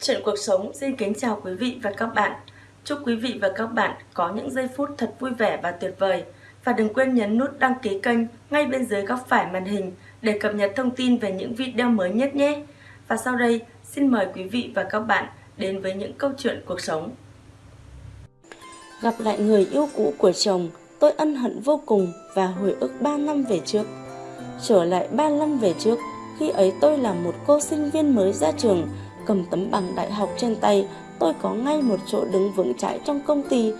Chuyện cuộc sống xin kính chào quý vị và các bạn. Chúc quý vị và các bạn có những giây phút thật vui vẻ và tuyệt vời. Và đừng quên nhấn nút đăng ký kênh ngay bên dưới góc phải màn hình để cập nhật thông tin về những video mới nhất nhé. Và sau đây, xin mời quý vị và các bạn đến với những câu chuyện cuộc sống. Gặp lại người yêu cũ của chồng, tôi ân hận vô cùng và hồi ức 3 năm về trước. Trở lại 3 năm về trước, khi ấy tôi là một cô sinh viên mới ra trường, cầm tấm bằng đại học trên tay, tôi có ngay một chỗ đứng vững chãi trong công ty.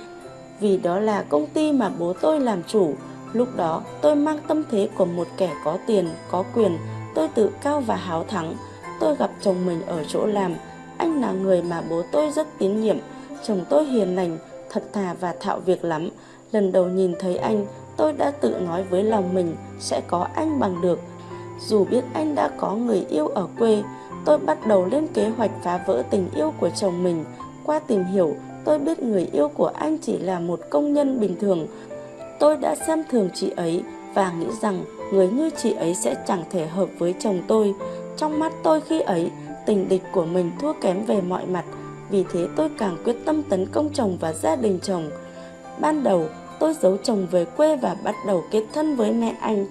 Vì đó là công ty mà bố tôi làm chủ. Lúc đó tôi mang tâm thế của một kẻ có tiền, có quyền, tôi tự cao và háo thắng. Tôi gặp chồng mình ở chỗ làm, anh là người mà bố tôi rất tín nhiệm. Chồng tôi hiền lành, thật thà và thạo việc lắm. Lần đầu nhìn thấy anh, tôi đã tự nói với lòng mình sẽ có anh bằng được. Dù biết anh đã có người yêu ở quê, tôi bắt đầu lên kế hoạch phá vỡ tình yêu của chồng mình. Qua tìm hiểu, tôi biết người yêu của anh chỉ là một công nhân bình thường. Tôi đã xem thường chị ấy và nghĩ rằng người như chị ấy sẽ chẳng thể hợp với chồng tôi. Trong mắt tôi khi ấy, tình địch của mình thua kém về mọi mặt, vì thế tôi càng quyết tâm tấn công chồng và gia đình chồng. Ban đầu, tôi giấu chồng về quê và bắt đầu kết thân với mẹ anh.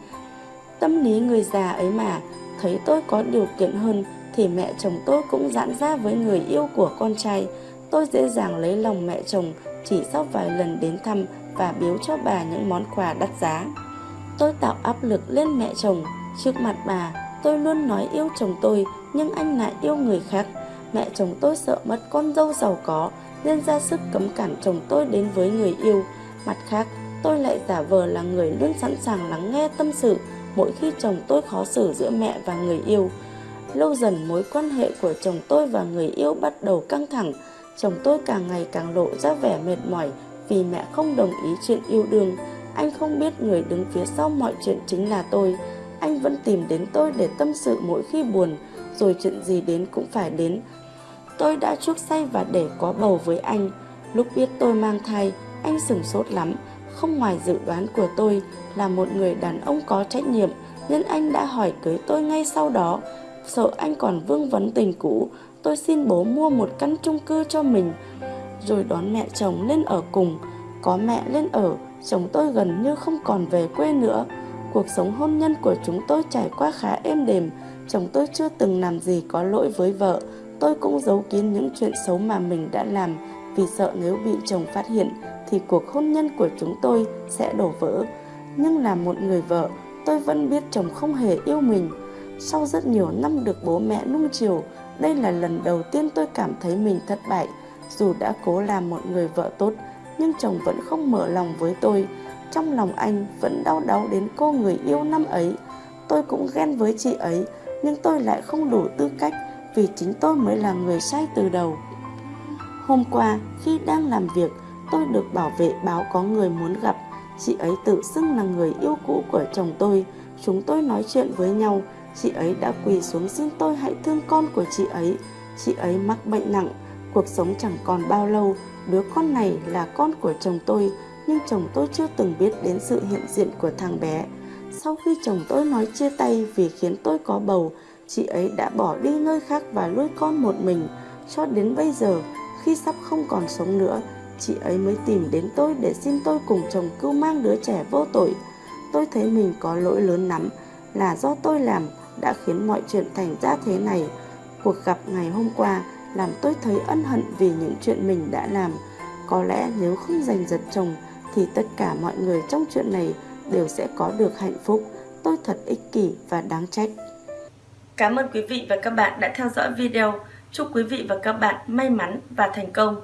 Tâm lý người già ấy mà, thấy tôi có điều kiện hơn thì mẹ chồng tôi cũng giãn ra với người yêu của con trai. Tôi dễ dàng lấy lòng mẹ chồng chỉ sau vài lần đến thăm và biếu cho bà những món quà đắt giá. Tôi tạo áp lực lên mẹ chồng. Trước mặt bà, tôi luôn nói yêu chồng tôi nhưng anh lại yêu người khác. Mẹ chồng tôi sợ mất con dâu giàu có nên ra sức cấm cản chồng tôi đến với người yêu. Mặt khác, tôi lại giả vờ là người luôn sẵn sàng lắng nghe tâm sự mỗi khi chồng tôi khó xử giữa mẹ và người yêu. Lâu dần mối quan hệ của chồng tôi và người yêu bắt đầu căng thẳng. Chồng tôi càng ngày càng lộ ra vẻ mệt mỏi vì mẹ không đồng ý chuyện yêu đương. Anh không biết người đứng phía sau mọi chuyện chính là tôi. Anh vẫn tìm đến tôi để tâm sự mỗi khi buồn, rồi chuyện gì đến cũng phải đến. Tôi đã chuốc say và để có bầu với anh. Lúc biết tôi mang thai, anh sửng sốt lắm. Không ngoài dự đoán của tôi là một người đàn ông có trách nhiệm, nên anh đã hỏi cưới tôi ngay sau đó sợ anh còn vương vấn tình cũ, tôi xin bố mua một căn chung cư cho mình, rồi đón mẹ chồng lên ở cùng. Có mẹ lên ở, chồng tôi gần như không còn về quê nữa. Cuộc sống hôn nhân của chúng tôi trải qua khá êm đềm, chồng tôi chưa từng làm gì có lỗi với vợ. Tôi cũng giấu kín những chuyện xấu mà mình đã làm vì sợ nếu bị chồng phát hiện thì cuộc hôn nhân của chúng tôi sẽ đổ vỡ. Nhưng là một người vợ, tôi vẫn biết chồng không hề yêu mình. Sau rất nhiều năm được bố mẹ nung chiều, đây là lần đầu tiên tôi cảm thấy mình thất bại. Dù đã cố làm một người vợ tốt, nhưng chồng vẫn không mở lòng với tôi. Trong lòng anh vẫn đau đáu đến cô người yêu năm ấy. Tôi cũng ghen với chị ấy, nhưng tôi lại không đủ tư cách vì chính tôi mới là người sai từ đầu. Hôm qua, khi đang làm việc, tôi được bảo vệ báo có người muốn gặp. Chị ấy tự xưng là người yêu cũ của chồng tôi. Chúng tôi nói chuyện với nhau, Chị ấy đã quỳ xuống xin tôi hãy thương con của chị ấy. Chị ấy mắc bệnh nặng, cuộc sống chẳng còn bao lâu. Đứa con này là con của chồng tôi, nhưng chồng tôi chưa từng biết đến sự hiện diện của thằng bé. Sau khi chồng tôi nói chia tay vì khiến tôi có bầu, chị ấy đã bỏ đi nơi khác và nuôi con một mình. Cho đến bây giờ, khi sắp không còn sống nữa, chị ấy mới tìm đến tôi để xin tôi cùng chồng cưu mang đứa trẻ vô tội. Tôi thấy mình có lỗi lớn lắm, là do tôi làm đã khiến mọi chuyện thành ra thế này. Cuộc gặp ngày hôm qua làm tôi thấy ân hận vì những chuyện mình đã làm. Có lẽ nếu không giành giật chồng, thì tất cả mọi người trong chuyện này đều sẽ có được hạnh phúc. Tôi thật ích kỷ và đáng trách. Cảm ơn quý vị và các bạn đã theo dõi video. Chúc quý vị và các bạn may mắn và thành công.